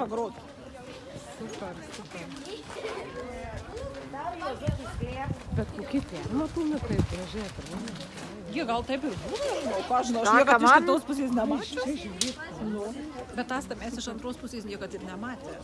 pagrot. Super, super. Bet kokie tie matumai kaip gražiai atrodo. Jie gal taip ir buvo, žinau, ką žinau, aš Ta, niekad iš kaman. kitos pusės nemačiau. Čia žiūrėk. Nu, bet tas tamės iš antros pusės niekad ir nematė.